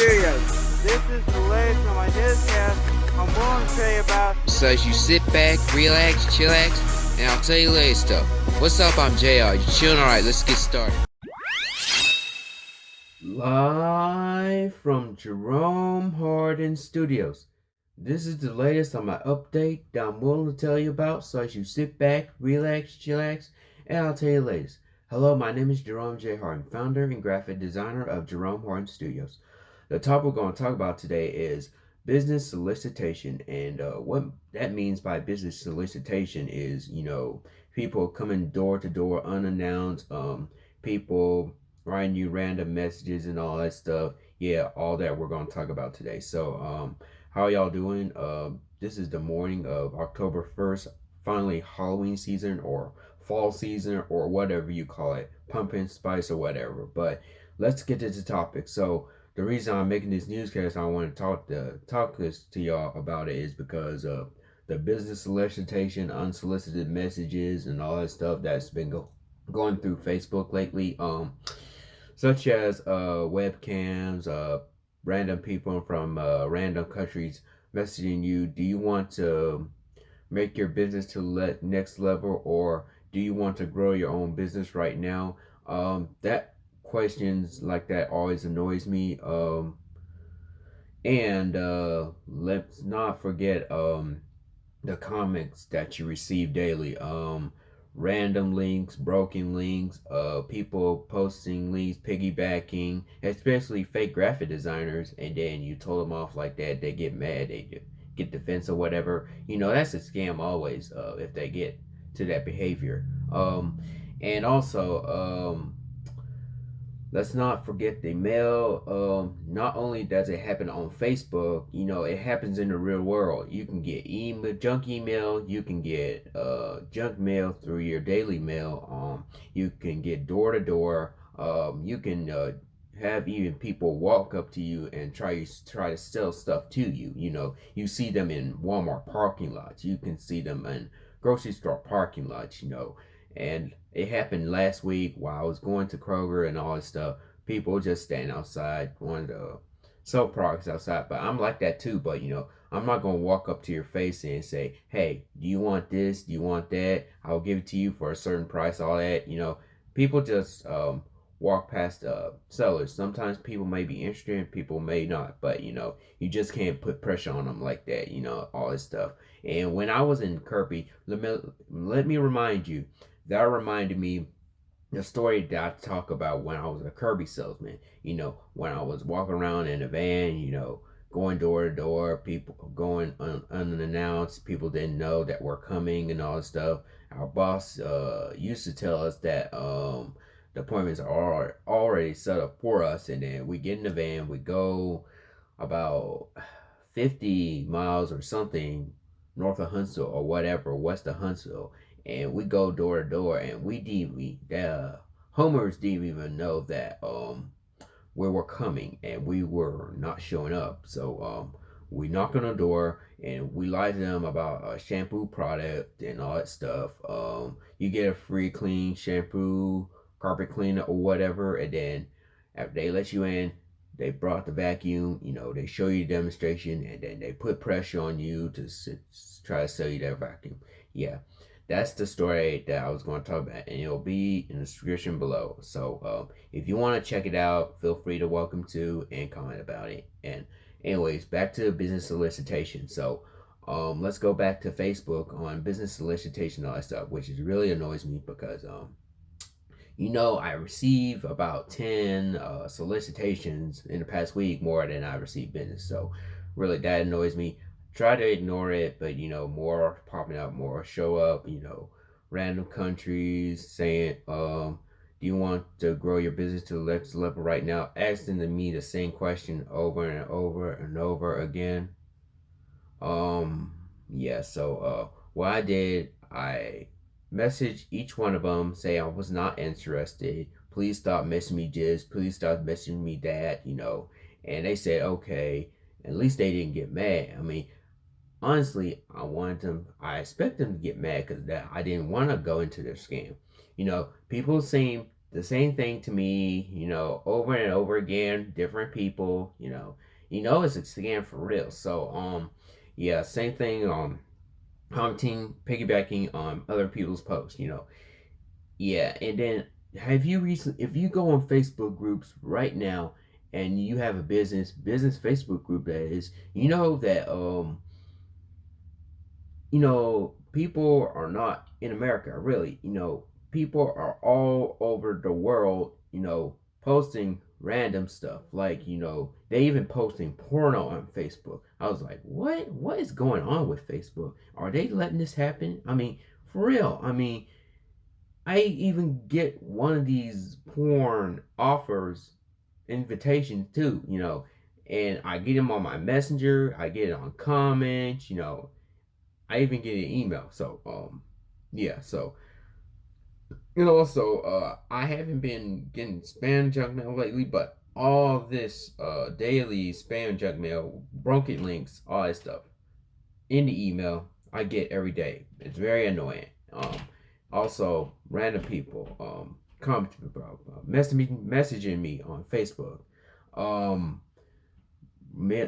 Studios. This is the latest on my newscast. I'm going to tell you about. So as you sit back, relax, chillax, and I'll tell you later stuff. What's up? I'm JR. You chilling? Alright, let's get started. Live from Jerome Hardin Studios. This is the latest on my update that I'm willing to tell you about. So as you sit back, relax, chillax, and I'll tell you latest. Hello, my name is Jerome J. Hardin, founder and graphic designer of Jerome Hardin Studios. The topic we're going to talk about today is business solicitation. And uh, what that means by business solicitation is, you know, people coming door to door unannounced, um, people writing you random messages and all that stuff. Yeah, all that we're going to talk about today. So, um, how y'all doing? Uh, this is the morning of October 1st, finally Halloween season or fall season or whatever you call it, pumpkin spice or whatever. But let's get to the topic. So the reason I'm making this newscast, I want to talk to talk this to y'all about it is because of the business solicitation, unsolicited messages, and all that stuff that's been go going through Facebook lately. Um, such as uh webcams, uh random people from uh, random countries messaging you. Do you want to make your business to let next level or do you want to grow your own business right now? Um, that questions like that always annoys me. Um, and uh, let's not forget um, the comments that you receive daily. Um, random links, broken links, uh, people posting links, piggybacking, especially fake graphic designers, and then you told them off like that, they get mad, they get defensive or whatever. You know, that's a scam always, uh, if they get to that behavior. Um, and also, um, let's not forget the mail. Um, not only does it happen on Facebook, you know, it happens in the real world. You can get email, junk email. You can get uh, junk mail through your daily mail. Um, you can get door to door. Um, you can uh, have even people walk up to you and try try to sell stuff to you. You know, you see them in Walmart parking lots. You can see them in grocery store parking lots, you know. And it happened last week while I was going to Kroger and all this stuff. People just stand outside, wanting to sell products outside. But I'm like that too. But, you know, I'm not going to walk up to your face and say, hey, do you want this? Do you want that? I'll give it to you for a certain price, all that. You know, people just um, walk past uh, sellers. Sometimes people may be interested, people may not, but you know, you just can't put pressure on them like that, you know, all this stuff. And when I was in Kirby, let me, let me remind you, that reminded me the story that I talk about when I was a Kirby salesman. You know, when I was walking around in a van, you know, going door to door, people going un unannounced, people didn't know that we're coming and all this stuff. Our boss uh, used to tell us that um, the appointments are already set up for us and then we get in the van we go about 50 miles or something north of Huntsville or whatever west of Huntsville and we go door to door and we didn't the homers didn't even know that um we were coming and we were not showing up. So um we knock on the door and we lie to them about a shampoo product and all that stuff. Um you get a free clean shampoo carpet cleaner or whatever and then after they let you in they brought the vacuum you know they show you the demonstration and then they put pressure on you to try to sell you that vacuum. Yeah that's the story that I was going to talk about and it'll be in the description below so um, if you want to check it out feel free to welcome to and comment about it and anyways back to business solicitation so um, let's go back to Facebook on business solicitation all that stuff which is really annoys me because um, you know, I receive about 10 uh, solicitations in the past week more than I receive business. So really that annoys me. Try to ignore it, but you know, more popping up, more show up, you know, random countries saying, um, do you want to grow your business to the next level right now? Asking to me the same question over and over and over again. Um, yeah, so uh, what I did, I message each one of them, say I was not interested. Please stop messaging me just. Please stop messaging me that, you know. And they said, okay. At least they didn't get mad. I mean, honestly, I wanted them, I expect them to get mad because that I didn't want to go into their scam. You know, people seem the same thing to me, you know, over and over again, different people, you know. You know it's a scam for real. So um yeah, same thing um commenting, piggybacking on other people's posts, you know. Yeah, and then have you recently if you go on Facebook groups right now and you have a business business Facebook group that is, you know that um you know people are not in America really, you know, people are all over the world, you know, posting random stuff. Like, you know, they even posting porno on Facebook. I was like, what? What is going on with Facebook? Are they letting this happen? I mean, for real. I mean, I even get one of these porn offers invitations too, you know, and I get them on my messenger, I get it on comments, you know, I even get an email. So, um, yeah, so and also, uh, I haven't been getting spam junk mail lately, but all this uh, daily spam junk mail, broken links, all that stuff in the email I get every day. It's very annoying. Um, also, random people um, commenting about uh, messaging, messaging me on Facebook, um,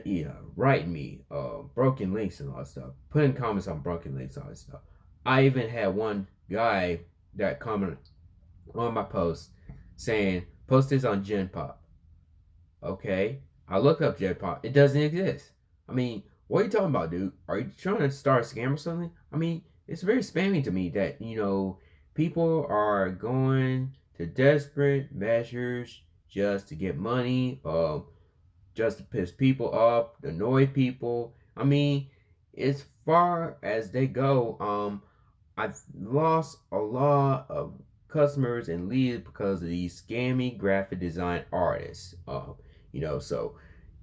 yeah, writing me uh, broken links and all that stuff, putting comments on broken links, all that stuff. I even had one guy that comment on my post saying, post this on Gen Pop. Okay. I look up Gen Pop. It doesn't exist. I mean, what are you talking about, dude? Are you trying to start a scam or something? I mean, it's very spammy to me that, you know, people are going to desperate measures just to get money, um, just to piss people off, annoy people. I mean, as far as they go, um, I've lost a lot of customers and leads because of these scammy graphic design artists. Uh, you know, so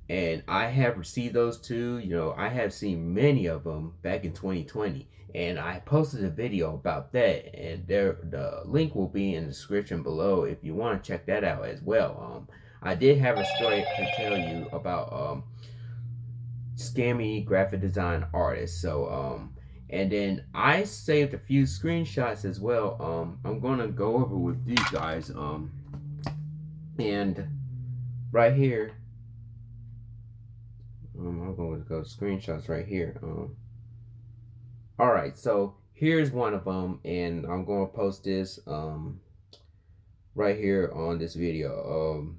and I have received those too. You know, I have seen many of them back in 2020, and I posted a video about that, and there the link will be in the description below if you want to check that out as well. Um, I did have a story to tell you about um scammy graphic design artists. So um and then I saved a few screenshots as well. Um, I'm gonna go over with these guys. Um, and right here, um, I'm going to go screenshots right here. Um, all right, so here's one of them, and I'm going to post this um right here on this video. Um,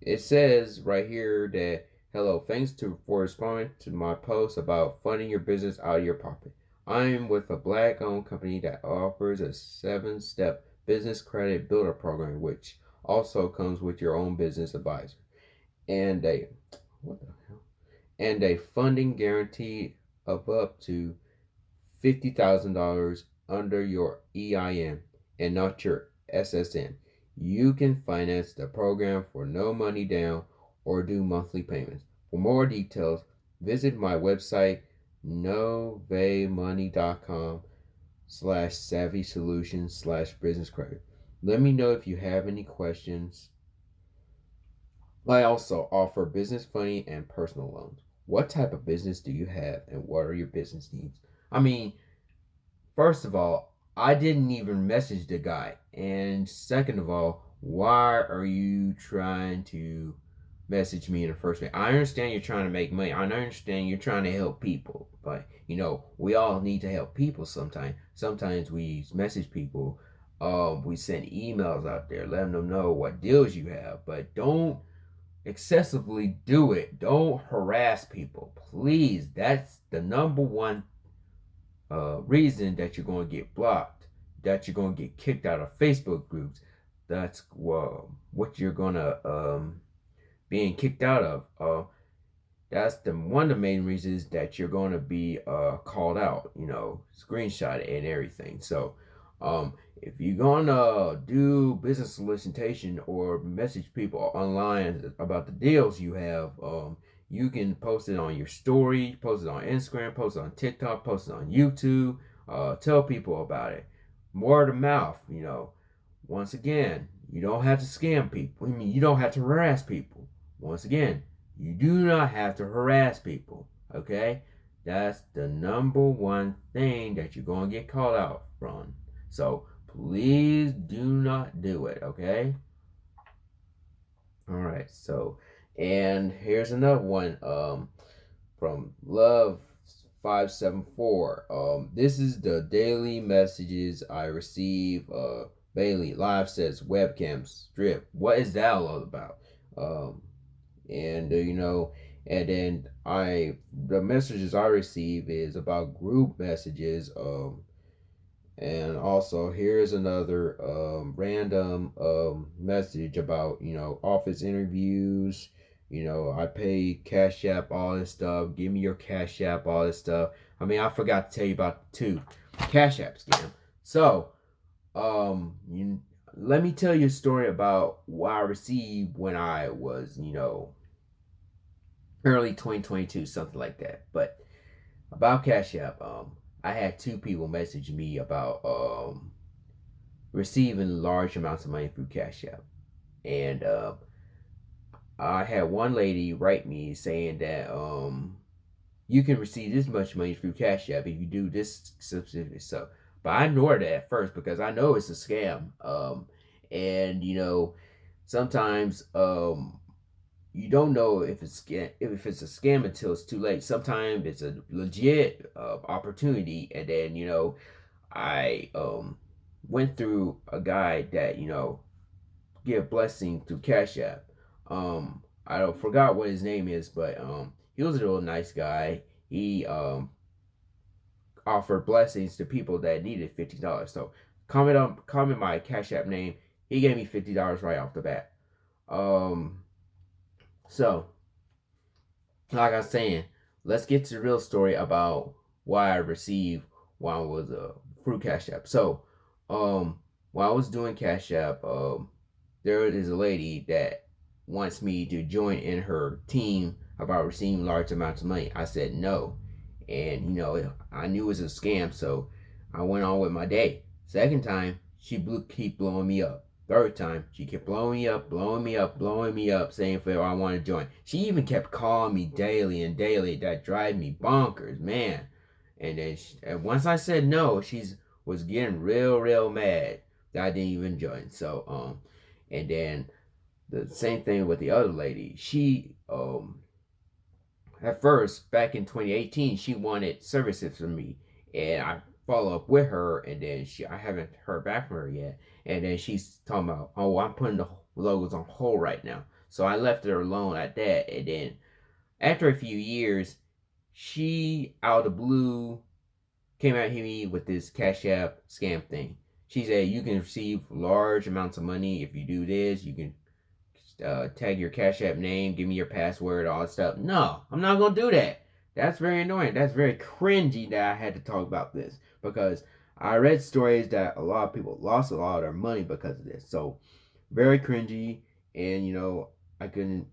it says right here that hello, thanks to for responding to my post about funding your business out of your pocket. I'm with a black owned company that offers a seven step business credit builder program, which also comes with your own business advisor and a what the hell and a funding guarantee of up to fifty thousand dollars under your EIN and not your SSN. You can finance the program for no money down or do monthly payments. For more details, visit my website novamoney.com slash savvy solutions slash business credit. Let me know if you have any questions. I also offer business funding and personal loans. What type of business do you have and what are your business needs? I mean, first of all, I didn't even message the guy. And second of all, why are you trying to message me in the first place. I understand you're trying to make money. I understand you're trying to help people. But, you know, we all need to help people sometimes. Sometimes we message people. Um, we send emails out there letting them know what deals you have. But don't excessively do it. Don't harass people. Please. That's the number one uh, reason that you're going to get blocked. That you're going to get kicked out of Facebook groups. That's what you're going to... Um, being kicked out of. Uh, that's the one of the main reasons that you're going to be uh, called out, you know, screenshot and everything. So, um, if you're gonna do business solicitation or message people online about the deals you have, um, you can post it on your story, post it on Instagram, post it on TikTok, post it on YouTube. Uh, tell people about it. Word of mouth, you know. Once again, you don't have to scam people. I mean, you don't have to harass people. Once again, you do not have to harass people, okay? That's the number one thing that you're going to get called out from. So please do not do it, okay? All right, so and here's another one um from Love 574. Um this is the daily messages I receive. Uh Bailey live says webcam strip. What is that all about? Um and uh, you know and then I the messages I receive is about group messages um and also here's another um, random um, message about you know office interviews you know I pay cash app all this stuff give me your cash app all this stuff I mean I forgot to tell you about two cash app scam so um you let me tell you a story about what I received when I was you know early 2022, something like that. But about Cash App, um, I had two people message me about um, receiving large amounts of money through Cash App. And uh, I had one lady write me saying that um, you can receive this much money through Cash App if you do this specific stuff. But I ignored it at first because I know it's a scam. Um, and, you know, sometimes um, you don't know if it's if it's a scam until it's too late. Sometimes it's a legit uh, opportunity, and then you know, I um went through a guy that you know give blessing through Cash App. Um, I don't forgot what his name is, but um, he was a real nice guy. He um offered blessings to people that needed fifty dollars. So comment on comment my Cash App name. He gave me fifty dollars right off the bat. Um so, like I was saying, let's get to the real story about why I received while I was uh, through Cash App. So, um, while I was doing Cash App, um, there is a lady that wants me to join in her team about receiving large amounts of money. I said no. And, you know, I knew it was a scam, so I went on with my day. Second time, she blew, keep blowing me up. Third time, she kept blowing me up, blowing me up, blowing me up, saying for I want to join. She even kept calling me daily and daily. That drive me bonkers, man. And then she, and once I said no, she's was getting real, real mad that I didn't even join. So um, and then the same thing with the other lady. She um, at first back in 2018, she wanted services from me, and I follow up with her, and then she I haven't heard back from her yet. And then she's talking about, oh, I'm putting the logos on hold right now. So I left her alone at that. And then after a few years, she out of the blue came at me with this Cash App scam thing. She said you can receive large amounts of money if you do this. You can uh, tag your Cash App name, give me your password, all that stuff. No, I'm not gonna do that. That's very annoying. That's very cringy that I had to talk about this because I read stories that a lot of people lost a lot of their money because of this. So very cringy, and you know I couldn't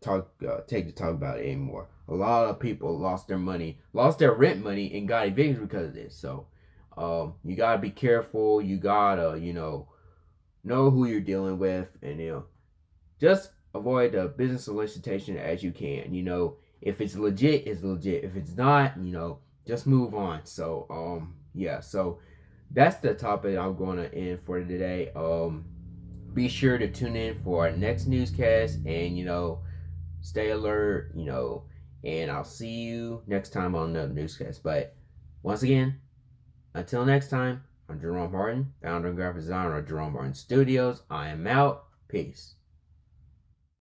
talk uh, take to talk about it anymore. A lot of people lost their money, lost their rent money, and got evicted because of this. So um, you gotta be careful. You gotta you know know who you're dealing with, and you know just avoid the business solicitation as you can. You know if it's legit, it's legit. If it's not, you know just move on. So um yeah, so that's the topic I'm going to end for today. Um, be sure to tune in for our next newscast and, you know, stay alert, you know, and I'll see you next time on the newscast. But once again, until next time, I'm Jerome Martin, founder and graphic designer of Jerome Martin Studios. I am out. Peace.